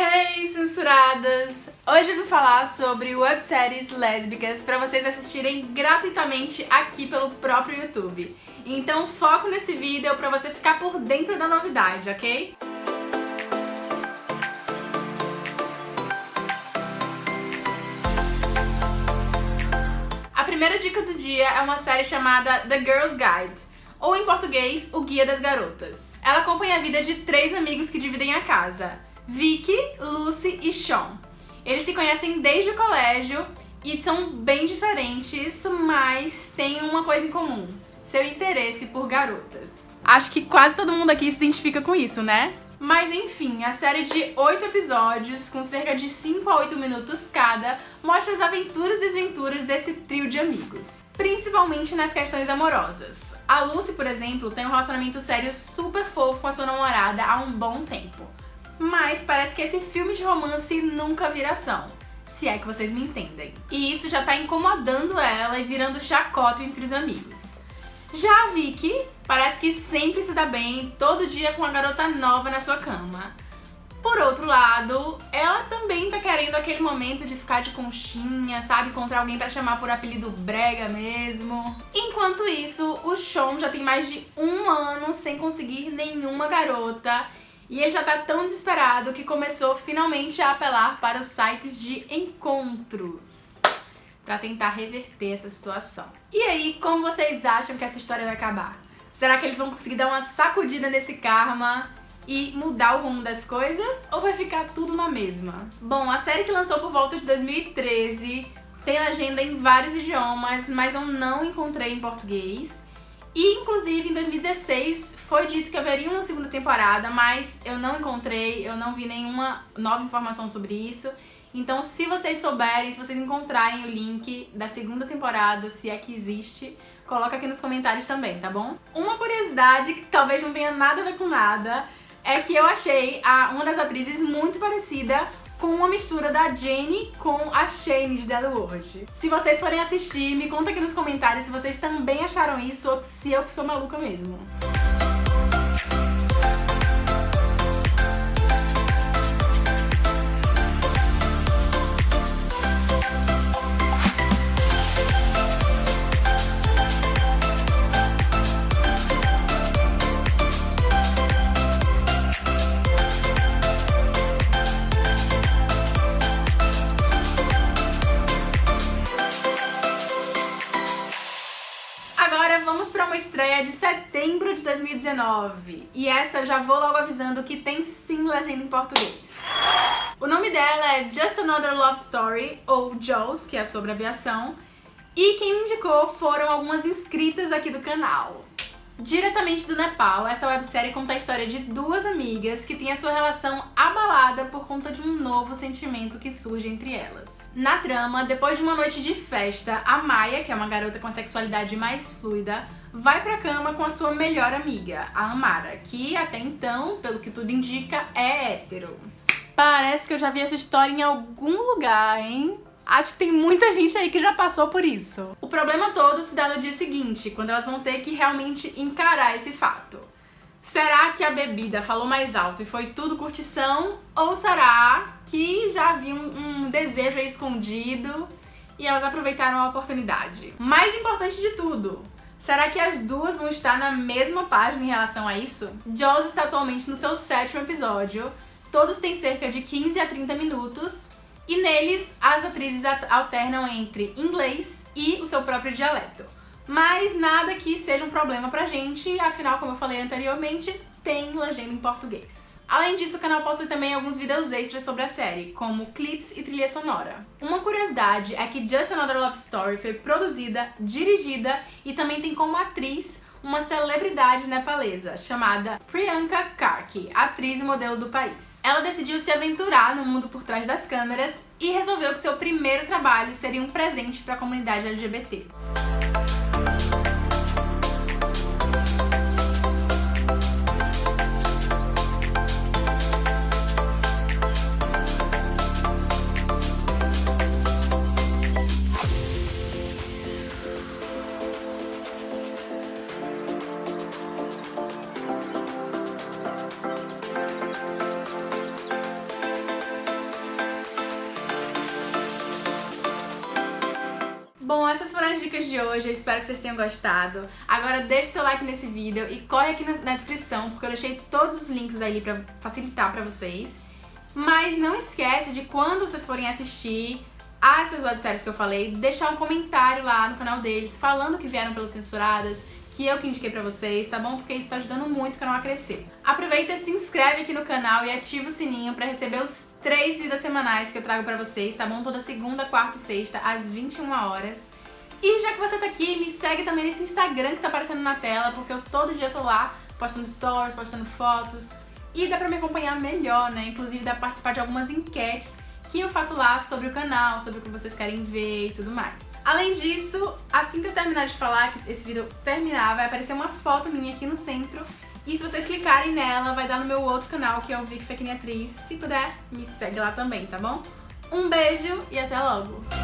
Hey, censuradas! Hoje eu vim falar sobre webséries lésbicas para vocês assistirem gratuitamente aqui pelo próprio YouTube. Então foco nesse vídeo para você ficar por dentro da novidade, ok? A primeira dica do dia é uma série chamada The Girl's Guide, ou em português, O Guia das Garotas. Ela acompanha a vida de três amigos que dividem a casa, Vicky, Lucy e Sean. Eles se conhecem desde o colégio e são bem diferentes, mas têm uma coisa em comum, seu interesse por garotas. Acho que quase todo mundo aqui se identifica com isso, né? Mas enfim, a série de 8 episódios, com cerca de 5 a 8 minutos cada, mostra as aventuras e desventuras desse trio de amigos. Principalmente nas questões amorosas. A Lucy, por exemplo, tem um relacionamento sério super fofo com a sua namorada há um bom tempo. Mas parece que esse filme de romance nunca vira ação. Se é que vocês me entendem. E isso já tá incomodando ela e virando chacota entre os amigos. Já a Vicky parece que sempre se dá bem, todo dia com uma garota nova na sua cama. Por outro lado, ela também tá querendo aquele momento de ficar de conchinha, sabe? Encontrar alguém pra chamar por apelido brega mesmo. Enquanto isso, o Sean já tem mais de um ano sem conseguir nenhuma garota e ele já tá tão desesperado que começou finalmente a apelar para os sites de encontros para tentar reverter essa situação. E aí, como vocês acham que essa história vai acabar? Será que eles vão conseguir dar uma sacudida nesse karma e mudar o rumo das coisas? Ou vai ficar tudo na mesma? Bom, a série que lançou por volta de 2013 tem legenda em vários idiomas, mas eu não encontrei em português. E, inclusive, em 2016 foi dito que haveria uma segunda temporada, mas eu não encontrei, eu não vi nenhuma nova informação sobre isso. Então, se vocês souberem, se vocês encontrarem o link da segunda temporada, se é que existe, coloca aqui nos comentários também, tá bom? Uma curiosidade, que talvez não tenha nada a ver com nada, é que eu achei a, uma das atrizes muito parecida com uma mistura da Jenny com a Shane de Dead World. Se vocês forem assistir, me conta aqui nos comentários se vocês também acharam isso ou se eu sou maluca mesmo. 2019. E essa eu já vou logo avisando que tem sim legenda em português. O nome dela é Just Another Love Story, ou JOS, que é a sua abreviação. E quem me indicou foram algumas inscritas aqui do canal. Diretamente do Nepal, essa websérie conta a história de duas amigas que têm a sua relação abalada por conta de um novo sentimento que surge entre elas. Na trama, depois de uma noite de festa, a Maya, que é uma garota com sexualidade mais fluida, vai pra cama com a sua melhor amiga, a Amara, que até então, pelo que tudo indica, é hétero. Parece que eu já vi essa história em algum lugar, hein? Acho que tem muita gente aí que já passou por isso. O problema todo se dá no dia seguinte, quando elas vão ter que realmente encarar esse fato. Será que a bebida falou mais alto e foi tudo curtição? Ou será que já havia um, um desejo escondido e elas aproveitaram a oportunidade? Mais importante de tudo, Será que as duas vão estar na mesma página em relação a isso? Jaws está atualmente no seu sétimo episódio, todos têm cerca de 15 a 30 minutos e neles as atrizes alternam entre inglês e o seu próprio dialeto. Mas nada que seja um problema pra gente, afinal, como eu falei anteriormente, tem legenda em português. Além disso, o canal possui também alguns vídeos extras sobre a série, como clips e trilha sonora. Uma curiosidade é que Just Another Love Story foi produzida, dirigida e também tem como atriz uma celebridade nepalesa chamada Priyanka Karki, atriz e modelo do país. Ela decidiu se aventurar no mundo por trás das câmeras e resolveu que seu primeiro trabalho seria um presente para a comunidade LGBT. Bom, essas foram as dicas de hoje, eu espero que vocês tenham gostado. Agora deixe seu like nesse vídeo e corre aqui na descrição, porque eu deixei todos os links ali pra facilitar pra vocês. Mas não esquece de quando vocês forem assistir a essas webséries que eu falei, deixar um comentário lá no canal deles falando que vieram pelas censuradas, que eu que indiquei pra vocês, tá bom? Porque isso tá ajudando muito o canal a crescer. Aproveita, se inscreve aqui no canal e ativa o sininho pra receber os três vídeos semanais que eu trago pra vocês, tá bom? Toda segunda, quarta e sexta, às 21 horas. E já que você tá aqui, me segue também nesse Instagram que tá aparecendo na tela, porque eu todo dia tô lá postando stories, postando fotos, e dá pra me acompanhar melhor, né? Inclusive dá pra participar de algumas enquetes que eu faço lá sobre o canal, sobre o que vocês querem ver e tudo mais. Além disso, assim que eu terminar de falar, que esse vídeo terminar, vai aparecer uma foto minha aqui no centro e se vocês clicarem nela, vai dar no meu outro canal, que é o Vic Fequinha Atriz. Se puder, me segue lá também, tá bom? Um beijo e até logo!